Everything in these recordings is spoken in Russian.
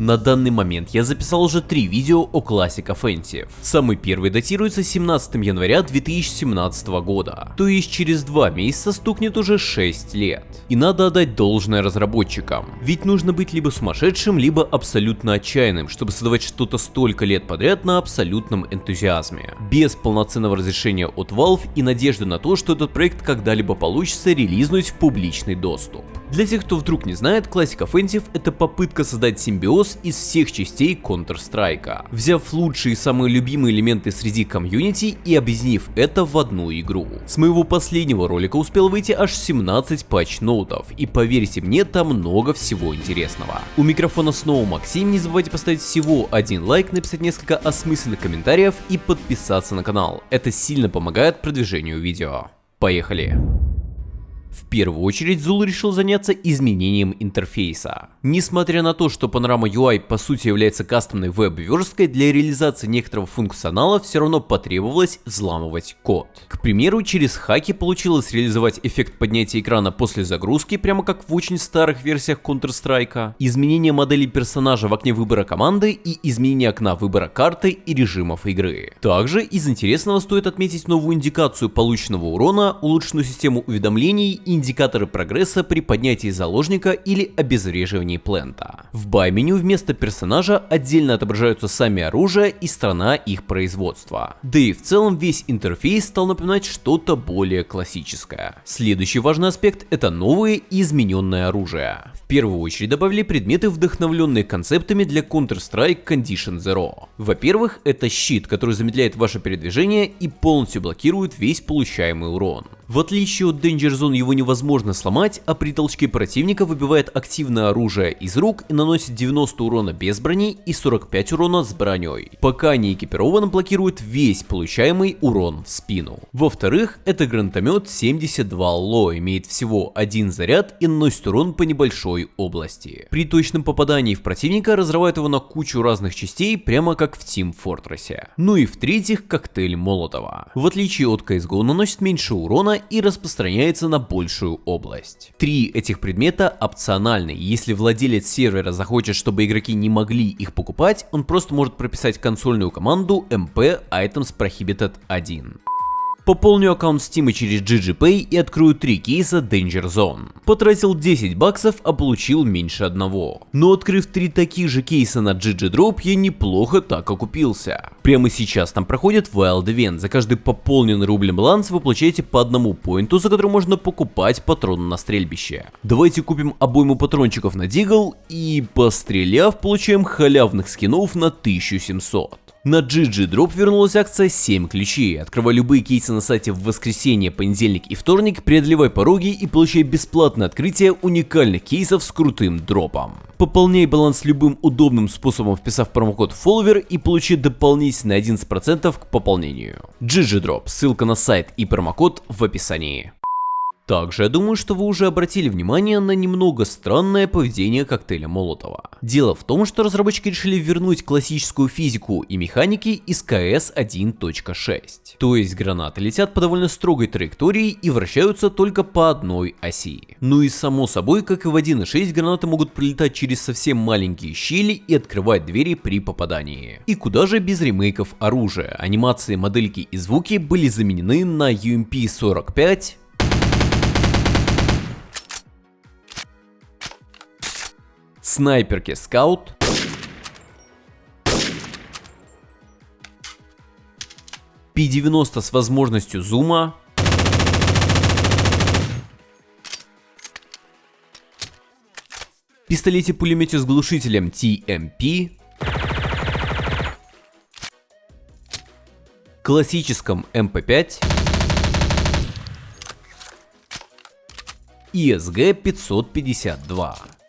На данный момент я записал уже три видео о Classic Offensive. Самый первый датируется 17 января 2017 года, то есть через два месяца стукнет уже 6 лет. И надо отдать должное разработчикам, ведь нужно быть либо сумасшедшим, либо абсолютно отчаянным, чтобы создавать что-то столько лет подряд на абсолютном энтузиазме. Без полноценного разрешения от Valve и надежды на то, что этот проект когда-либо получится релизнуть в публичный доступ. Для тех, кто вдруг не знает, Classic Offensive это попытка создать симбиоз из всех частей Counter-Strike, взяв лучшие и самые любимые элементы среди комьюнити и объединив это в одну игру. С моего последнего ролика успел выйти аж 17 патч-ноутов, и поверьте мне, там много всего интересного. У микрофона снова Максим, не забывайте поставить всего один лайк, написать несколько осмысленных комментариев и подписаться на канал, это сильно помогает продвижению видео. Поехали! В первую очередь Zul решил заняться изменением интерфейса. Несмотря на то, что Panorama UI по сути является кастомной веб-версткой, для реализации некоторого функционала все равно потребовалось взламывать код. К примеру, через хаки получилось реализовать эффект поднятия экрана после загрузки, прямо как в очень старых версиях Counter-Strike, изменение модели персонажа в окне выбора команды и изменение окна выбора карты и режимов игры. Также из интересного стоит отметить новую индикацию полученного урона, улучшенную систему уведомлений индикаторы прогресса при поднятии заложника или обезвреживании плента. В бай-меню вместо персонажа отдельно отображаются сами оружия и страна их производства. Да и в целом весь интерфейс стал напоминать что-то более классическое. Следующий важный аспект это новые и измененное оружие. В первую очередь добавили предметы, вдохновленные концептами для Counter-Strike Condition Zero. Во-первых, это щит, который замедляет ваше передвижение и полностью блокирует весь получаемый урон. В отличие от Danger Zone его невозможно сломать, а при толчке противника выбивает активное оружие из рук и наносит 90 урона без брони и 45 урона с броней. Пока не экипирован, блокирует весь получаемый урон в спину. Во-вторых, это гранатомет 72 ЛО, имеет всего один заряд и наносит урон по небольшой области. При точном попадании в противника разрывает его на кучу разных частей, прямо как в Team Fortress. Ну и в-третьих, коктейль Молотова. В отличие от CSGO наносит меньше урона и распространяется на большую область. Три этих предмета опциональны, если владелец сервера захочет, чтобы игроки не могли их покупать, он просто может прописать консольную команду mp items prohibited 1. Пополню аккаунт Steam через GGPay и открою три кейса Danger Zone. Потратил 10 баксов, а получил меньше одного. Но открыв три таких же кейса на GGDrop, я неплохо так окупился. Прямо сейчас там проходит Wild Event. За каждый пополненный рублем баланс вы получаете по одному поинту, за который можно покупать патроны на стрельбище. Давайте купим обойму патрончиков на Дигл и, постреляв, получаем халявных скинов на 1700. На GG Drop вернулась акция 7 ключей. Открывай любые кейсы на сайте в воскресенье, понедельник и вторник, преодолевай пороги и получай бесплатное открытие уникальных кейсов с крутым дропом. Пополняй баланс любым удобным способом, вписав промокод FOLLOWER и получи дополнительно 11% к пополнению. GG Drop, ссылка на сайт и промокод в описании. Также я думаю, что вы уже обратили внимание на немного странное поведение коктейля Молотова. Дело в том, что разработчики решили вернуть классическую физику и механики из КС 1.6. То есть гранаты летят по довольно строгой траектории и вращаются только по одной оси. Ну и само собой, как и в 1.6, гранаты могут прилетать через совсем маленькие щели и открывать двери при попадании. И куда же без ремейков оружия, анимации, модельки и звуки были заменены на UMP-45, снайперки скаут, P90 с возможностью зума, пистолете-пулемете с глушителем TMP, классическом MP5, ESG 552.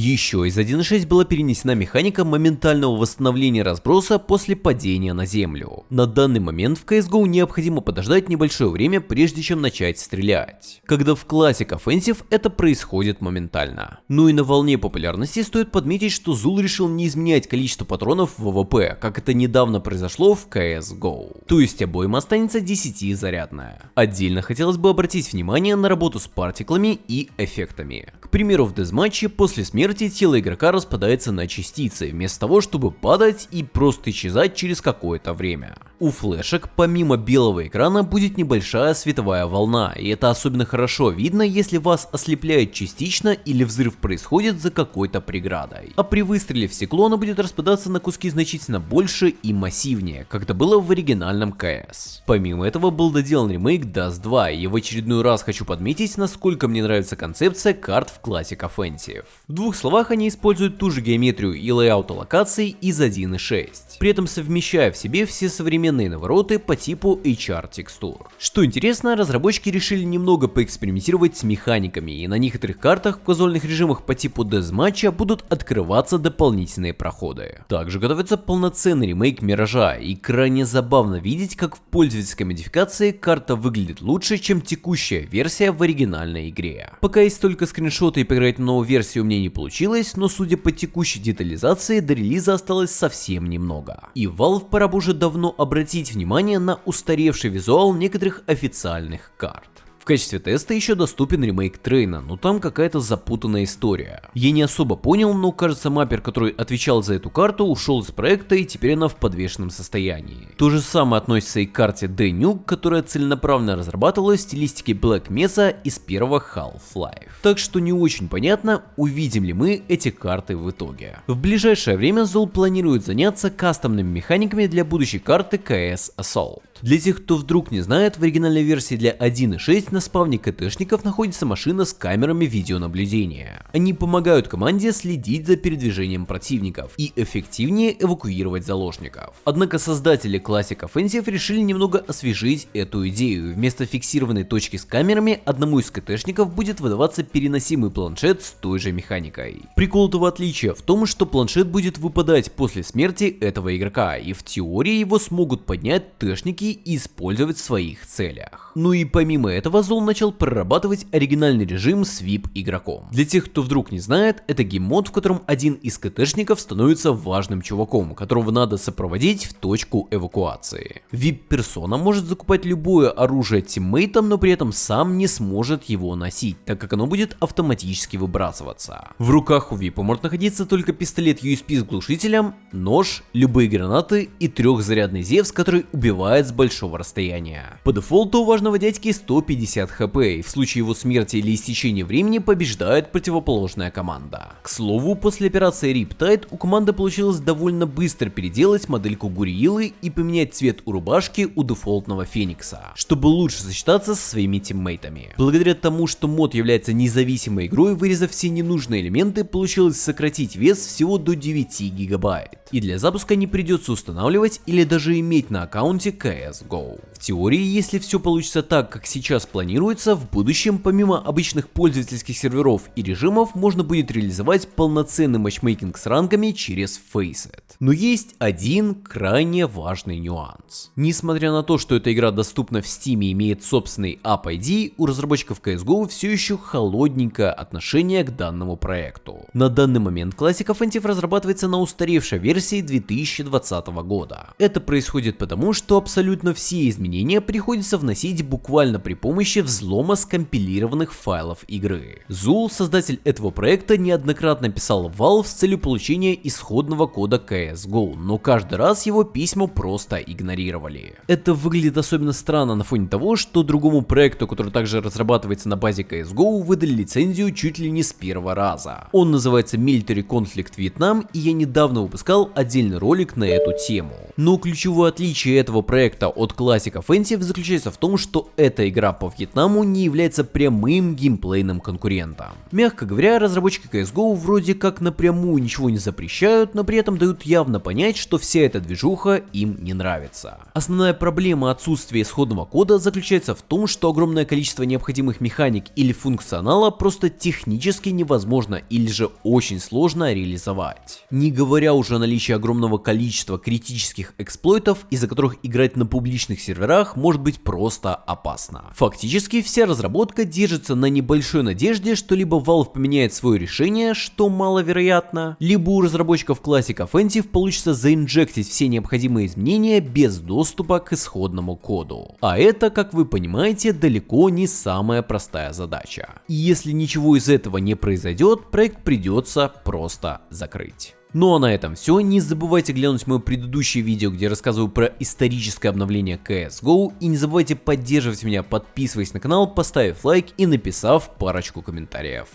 Еще из 1.6 была перенесена механика моментального восстановления разброса после падения на землю. На данный момент в CSGO необходимо подождать небольшое время, прежде чем начать стрелять. Когда в Classic Offensive это происходит моментально. Ну и на волне популярности стоит подметить, что Зул решил не изменять количество патронов в ВВП, как это недавно произошло в CSGO. То есть обоим останется 10 зарядная. Отдельно хотелось бы обратить внимание на работу с партиклами и эффектами. К примеру, в дезматче после смерти тело игрока распадается на частицы, вместо того, чтобы падать и просто исчезать через какое-то время. У флешек помимо белого экрана будет небольшая световая волна, и это особенно хорошо видно, если вас ослепляет частично или взрыв происходит за какой-то преградой. А при выстреле в стекло оно будет распадаться на куски значительно больше и массивнее, как это было в оригинальном CS. Помимо этого был доделан ремейк Dust 2, и в очередной раз хочу подметить, насколько мне нравится концепция карт в Classic Offensive. В двух словах они используют ту же геометрию и лейаута локаций из 1.6, при этом совмещая в себе все современные навороты по типу HR текстур. Что интересно, разработчики решили немного поэкспериментировать с механиками, и на некоторых картах в казуальных режимах по типу дезматча будут открываться дополнительные проходы. Также готовится полноценный ремейк Миража, и крайне забавно видеть, как в пользовательской модификации карта выглядит лучше, чем текущая версия в оригинальной игре. Пока есть только скриншоты и поиграть на новую версию меня не получилось, но судя по текущей детализации, до релиза осталось совсем немного. И Valve пора уже давно обратить внимание на устаревший визуал некоторых официальных карт качестве теста еще доступен ремейк Трейна, но там какая-то запутанная история. Я не особо понял, но кажется маппер, который отвечал за эту карту, ушел из проекта и теперь она в подвешенном состоянии. То же самое относится и к карте D-Nuke, которая целенаправленно разрабатывалась в стилистике Black Mesa из первого Half-Life. Так что не очень понятно, увидим ли мы эти карты в итоге. В ближайшее время Zul планирует заняться кастомными механиками для будущей карты CS Assault. Для тех, кто вдруг не знает, в оригинальной версии для 1.6 на спавне КТшников находится машина с камерами видеонаблюдения. Они помогают команде следить за передвижением противников и эффективнее эвакуировать заложников. Однако создатели Classic Offensive решили немного освежить эту идею. Вместо фиксированной точки с камерами, одному из КТшников будет выдаваться переносимый планшет с той же механикой. Прикол этого отличия в том, что планшет будет выпадать после смерти этого игрока, и в теории его смогут поднять тэшники и использовать в своих целях. Ну и помимо этого Зол начал прорабатывать оригинальный режим с VIP игроком. Для тех, кто вдруг не знает, это гейммод, в котором один из КТшников становится важным чуваком, которого надо сопроводить в точку эвакуации. VIP-персона может закупать любое оружие тиммейтам, но при этом сам не сможет его носить, так как оно будет автоматически выбрасываться. В руках у VIP может находиться только пистолет USB с глушителем, нож, любые гранаты и трехзарядный Зевс, который убивает с большого расстояния. По дефолту у важного дядьки 150 хп, и в случае его смерти или истечения времени побеждает противоположная команда. К слову, после операции Riptide у команды получилось довольно быстро переделать модельку Гуриилы и поменять цвет у рубашки у дефолтного Феникса, чтобы лучше сочетаться со своими тиммейтами. Благодаря тому, что мод является независимой игрой, вырезав все ненужные элементы, получилось сократить вес всего до 9 гигабайт. И для запуска не придется устанавливать или даже иметь на аккаунте CS CSGO. В теории, если все получится так, как сейчас планируется, в будущем помимо обычных пользовательских серверов и режимов можно будет реализовать полноценный матчмейкинг с рангами через Faceit. Но есть один крайне важный нюанс. Несмотря на то, что эта игра доступна в Steam и имеет собственный App ID, у разработчиков CSGO все еще холодненькое отношение к данному проекту. На данный момент Classic Offensive разрабатывается на устаревшей версии 2020 года. Это происходит потому, что абсолютно абсолютно все изменения приходится вносить буквально при помощи взлома скомпилированных файлов игры. Зул, создатель этого проекта, неоднократно писал Valve с целью получения исходного кода CSGO, но каждый раз его письма просто игнорировали. Это выглядит особенно странно на фоне того, что другому проекту, который также разрабатывается на базе CSGO, выдали лицензию чуть ли не с первого раза. Он называется Military Conflict Vietnam, и я недавно выпускал отдельный ролик на эту тему. Но ключевое отличие этого проекта от Classic Offensive заключается в том, что эта игра по Вьетнаму не является прямым геймплейным конкурентом. Мягко говоря, разработчики CSGO вроде как напрямую ничего не запрещают, но при этом дают явно понять, что вся эта движуха им не нравится. Основная проблема отсутствия исходного кода заключается в том, что огромное количество необходимых механик или функционала просто технически невозможно или же очень сложно реализовать. Не говоря уже о наличии огромного количества критических эксплойтов, из-за которых играть на публичных серверах может быть просто опасно. Фактически вся разработка держится на небольшой надежде, что либо Valve поменяет свое решение, что маловероятно, либо у разработчиков Classic Offensive получится заинжектить все необходимые изменения без доступа к исходному коду. А это, как вы понимаете, далеко не самая простая задача. И если ничего из этого не произойдет, проект придется просто закрыть. Ну а на этом все, не забывайте глянуть мое предыдущее видео, где я рассказываю про историческое обновление CSGO, и не забывайте поддерживать меня, подписываясь на канал, поставив лайк и написав парочку комментариев.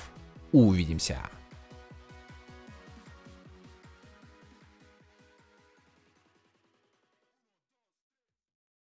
Увидимся!